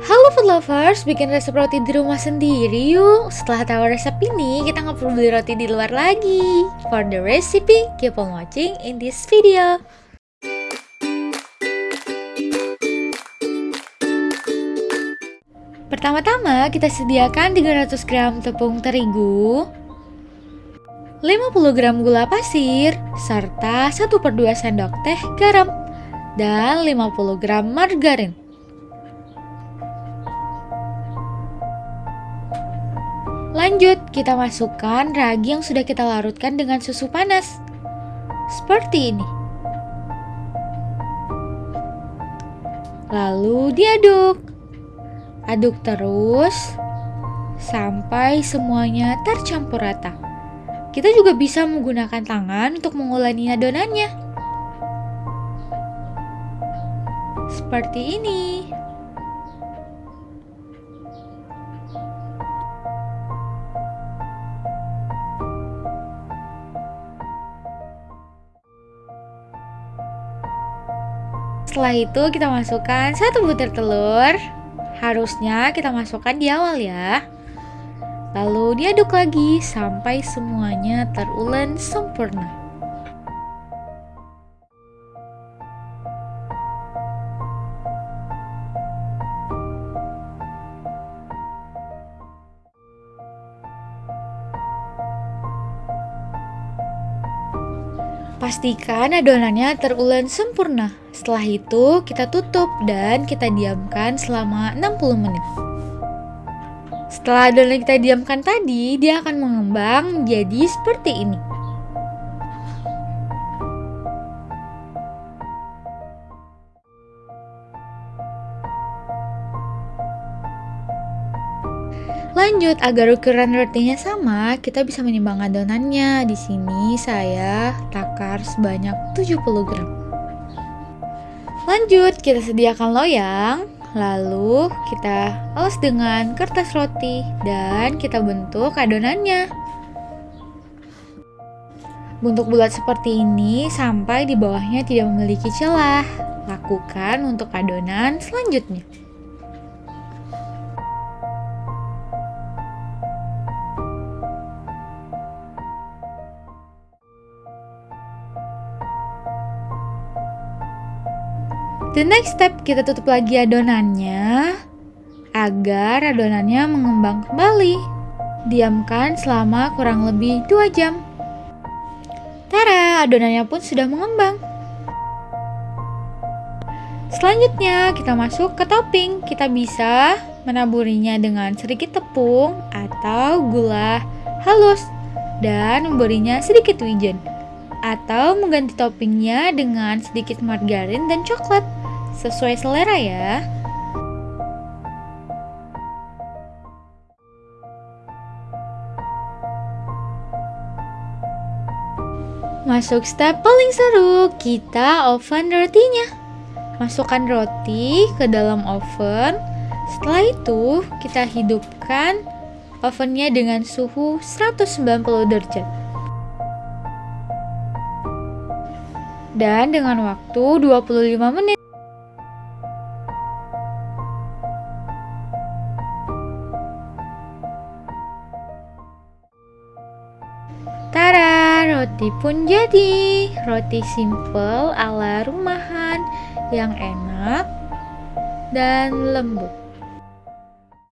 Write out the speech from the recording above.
Halo food lovers, bikin resep roti di rumah sendiri yuk. Setelah tahu resep ini, kita nggak perlu beli roti di luar lagi. For the recipe, keep on watching in this video. Pertama-tama, kita sediakan 300 gram tepung terigu, 50 gram gula pasir, serta 1 per 2 sendok teh garam, dan 50 gram margarin. Lanjut, kita masukkan ragi yang sudah kita larutkan dengan susu panas. Seperti ini. Lalu diaduk. Aduk terus sampai semuanya tercampur rata. Kita juga bisa menggunakan tangan untuk mengulani adonannya. Seperti ini. Setelah itu kita masukkan satu butir telur. Harusnya kita masukkan di awal ya. Lalu diaduk lagi sampai semuanya terulen sempurna. Pastikan adonannya terulen sempurna. Setelah itu kita tutup dan kita diamkan selama 60 menit. Setelah adonan kita diamkan tadi, dia akan mengembang jadi seperti ini. Lanjut, agar ukuran rotinya sama, kita bisa menimbang adonannya. Di sini saya takar sebanyak 70 gram. Lanjut, kita sediakan loyang, lalu kita elus dengan kertas roti dan kita bentuk adonannya. Bentuk bulat seperti ini sampai di bawahnya tidak memiliki celah. Lakukan untuk adonan selanjutnya. The next step, kita tutup lagi adonannya agar adonannya mengembang kembali. Diamkan selama kurang lebih 2 jam. Tara, adonannya pun sudah mengembang. Selanjutnya, kita masuk ke topping. Kita bisa menaburinya dengan sedikit tepung atau gula halus dan memberinya sedikit wijen atau mengganti toppingnya dengan sedikit margarin dan coklat sesuai selera ya. Masuk step paling seru, kita oven rotinya. Masukkan roti ke dalam oven. Setelah itu, kita hidupkan ovennya dengan suhu 190 derajat. Dan dengan waktu 25 menit. Roti pun jadi. Roti simple ala rumahan yang enak dan lembut.